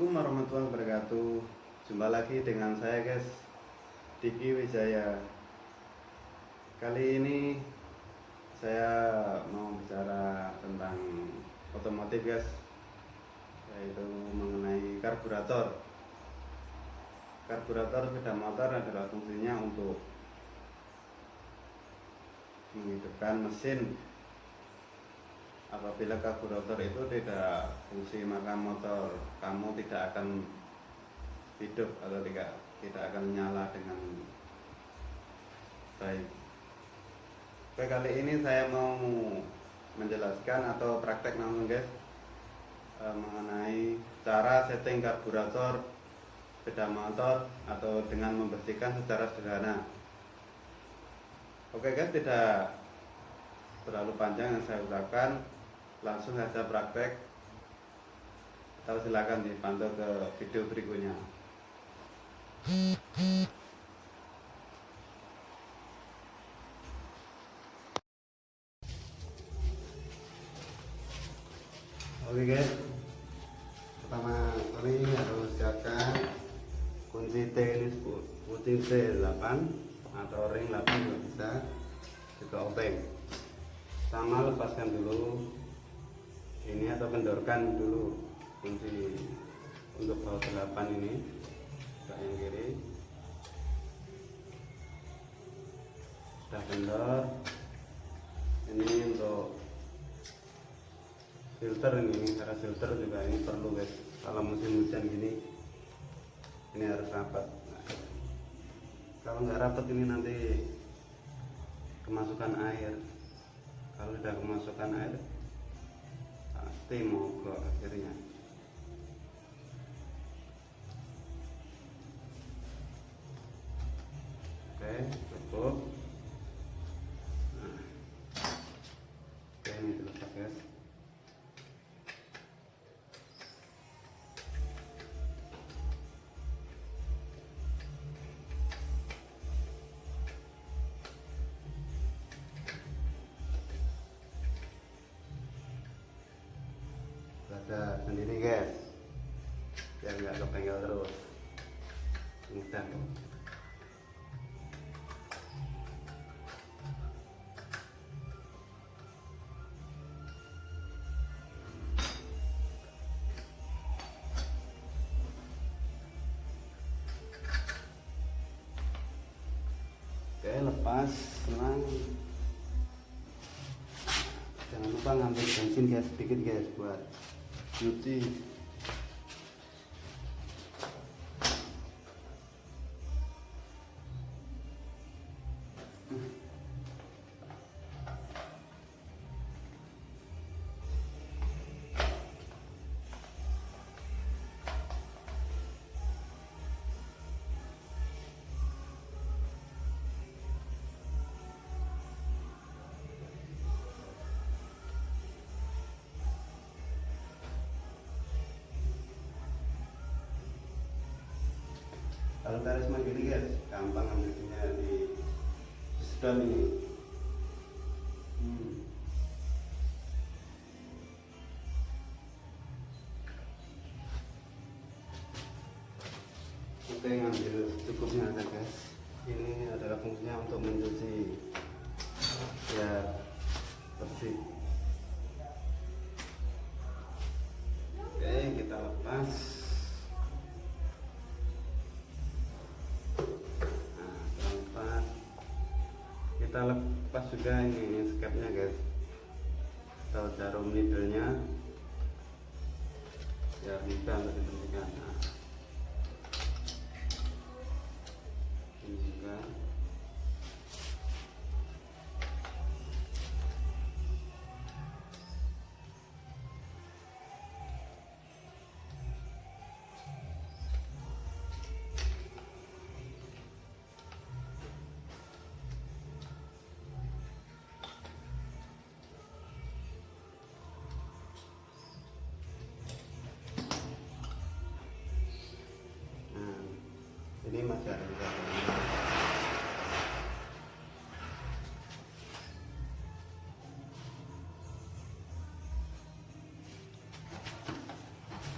Assalamualaikum warahmatullahi wabarakatuh. Jumpa lagi dengan saya guys. Diki Wijaya. Kali ini Saya mau bicara tentang Otomotif guys Yaitu mengenai karburator. Karburator sepeda motor adalah fungsinya untuk Menghidupkan mesin apabila karburator itu tidak fungsi maka motor kamu tidak akan hidup atau tidak tidak akan nyala dengan baik. Oke kali ini saya mau menjelaskan atau praktek namun guys eh, mengenai cara setting karburator sepeda motor atau dengan membersihkan secara sederhana. Oke guys tidak terlalu panjang yang saya ucapkan langsung saja praktek. Atau silakan dipantau ke video berikutnya. Oke guys. Pertama kali harus siapkan kunci T ini kunci T8 atau ring 8 juga bisa juga obeng sama lepaskan dulu ini atau kendorkan dulu kunci untuk baut 8 ini. Ke yang kiri. Sudah kendor. Ini untuk filter ini cara filter juga ini perlu guys. Kalau musim hujan gini ini harus rapat. Nah, kalau nggak rapat ini nanti kemasukan air. Kalau sudah kemasukan air pasti mogok akhirnya. Oke cukup sendiri guys. Biar nggak kepenggel terus. Kok oke lepas selang ngambil bensin guys sedikit guys buat nyuci kalau karisma gini guys gampang ambilnya di sedot ini. Hmm. oke ngambil cukupnya aja guys. Ini adalah fungsinya untuk mencuci ya bersih kita lepas juga ini, ini skepnya guys. Atau jarum needle-nya ya bisa untuk ini masih ada juga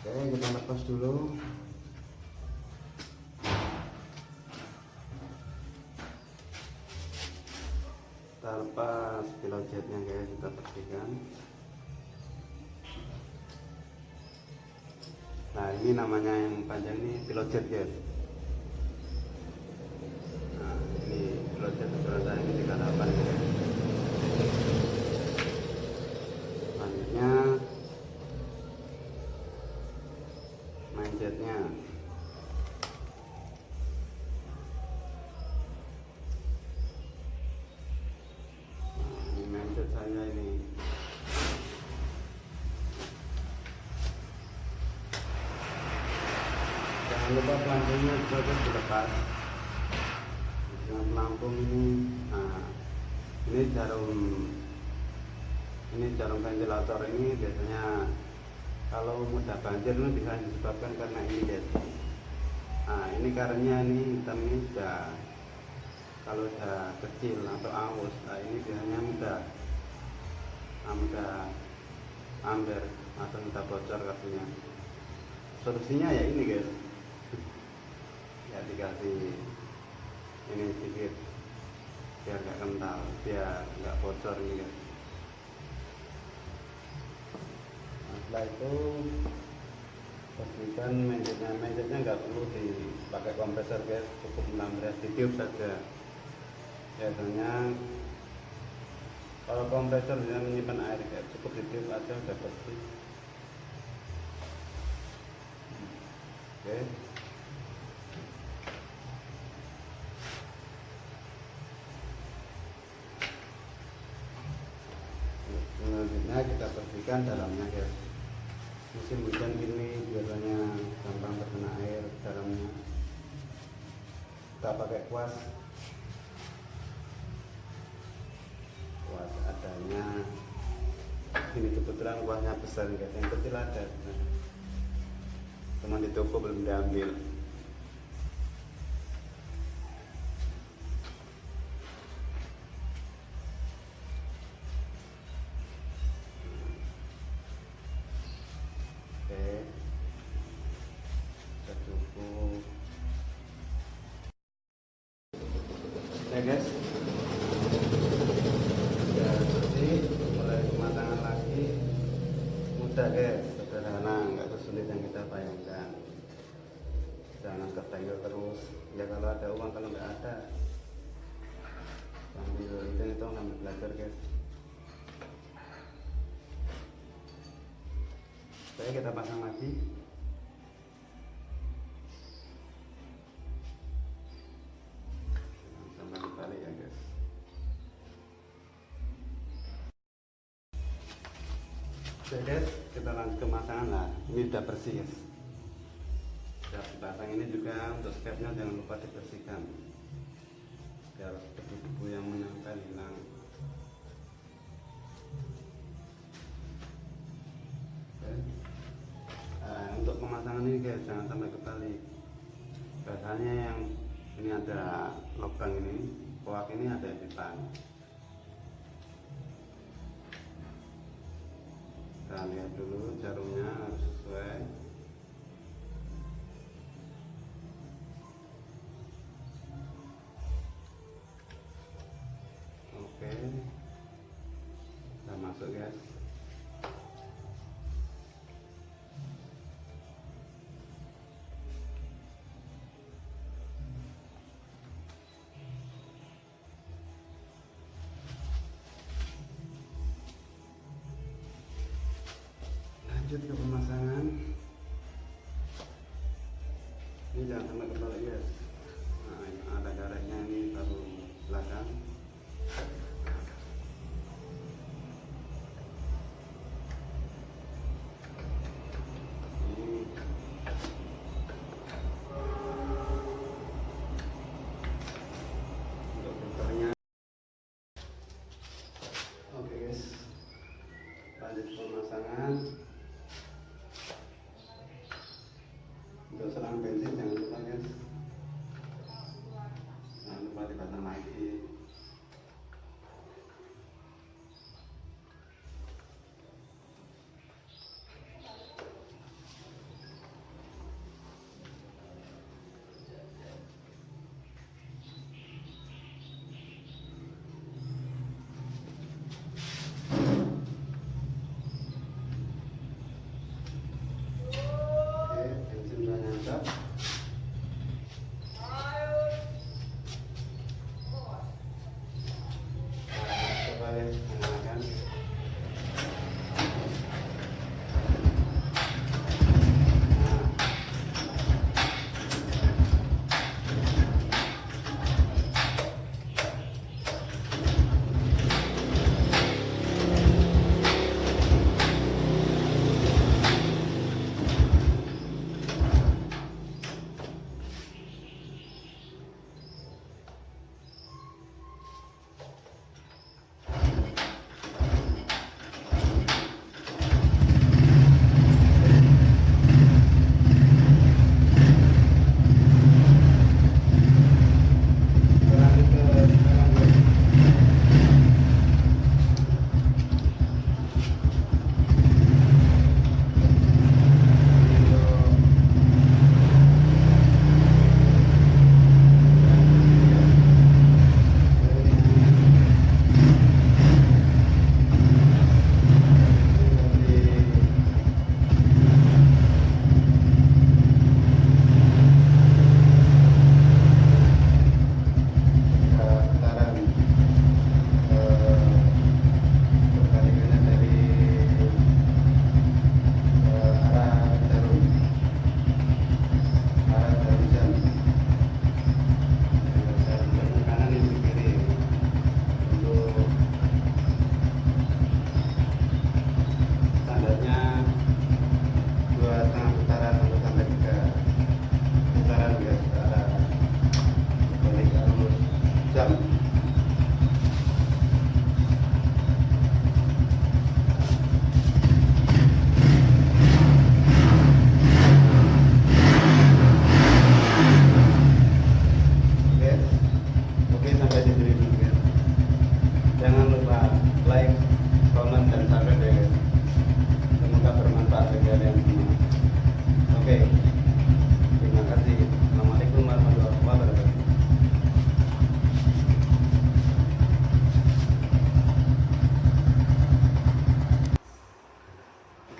oke kita lepas dulu. Kita lepas pilot jetnya guys kita bersihkan nah ini namanya yang panjang ini pilot jet guys nah ini pilot jet ukuran ini 38 guys selanjutnya main jetnya nah, ini main jet saya ini. Jangan lupa pelampungnya juga dilepas dengan pelampung ini nah ini jarum ini jarum ventilator ini biasanya kalau mudah banjir itu bisa disebabkan karena ini guys nah ini karenanya ini hitam ini sudah kalau sudah kecil atau aus nah ini biasanya mudah. Nah, mudah amber atau mudah bocor kartunya solusinya ya ini guys. Ya dikasih ini sedikit biar nggak kental biar nggak bocor ini guys setelah itu pastikan menjetnya menjetnya nggak perlu dipakai kompresor guys cukup menambah ditiup saja. Biasanya kalau kompresor bisa menyimpan air guys cukup ditiup aja udah bersih. Oke. Selanjutnya kita bersihkan dalamnya musim hujan gini biasanya gampang terkena air dalamnya. Kita pakai kuas. Kuas adanya. Ini kebetulan kuasnya besar guys yang kecil ada. Cuma di toko belum diambil ya guys. Sudah bersih mulai kematangan lagi. Mudah guys. Sederhana nggak sesulit yang kita bayangkan. Jangan ketanggil terus. Ya kalau ada uang kalau nggak ada sambil itu itu ngambil belajar guys. Oke kita pasang lagi Oke kita lanjut ke pemasangan lah. Ini udah bersih guys. Sudah dipasang ini juga untuk skepnya jangan lupa dibersihkan. Biar debu-debu yang menempel hilang. Nah, untuk pemasangan ini guys jangan sampai kebalik. Biasanya yang ini ada lubang ini koak ini ada di depan jarumnya harus sesuai. Oke. Kita masuk guys lanjut ke pemasangan. Ini jangan sampai kebalik guys. Nah ada garetnya ini baru belakang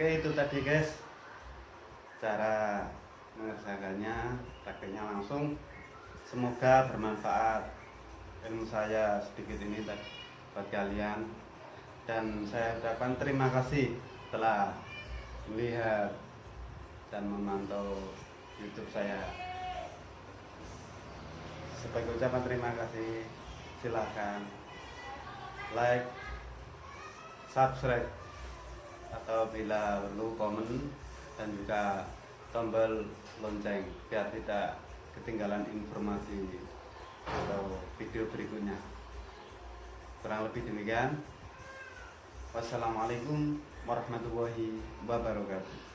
tadi guys. Cara mengerjakannya prakteknya langsung. Semoga bermanfaat. Ilmu saya sedikit ini buat kalian. Dan saya ucapkan terima kasih telah melihat dan memantau YouTube saya. Sebagai ucapan terima kasih silahkan like subscribe atau bila perlu komen dan juga tombol lonceng biar tidak ketinggalan informasi atau video berikutnya. Kurang lebih demikian. Wassalamualaikum warahmatullahi wabarakatuh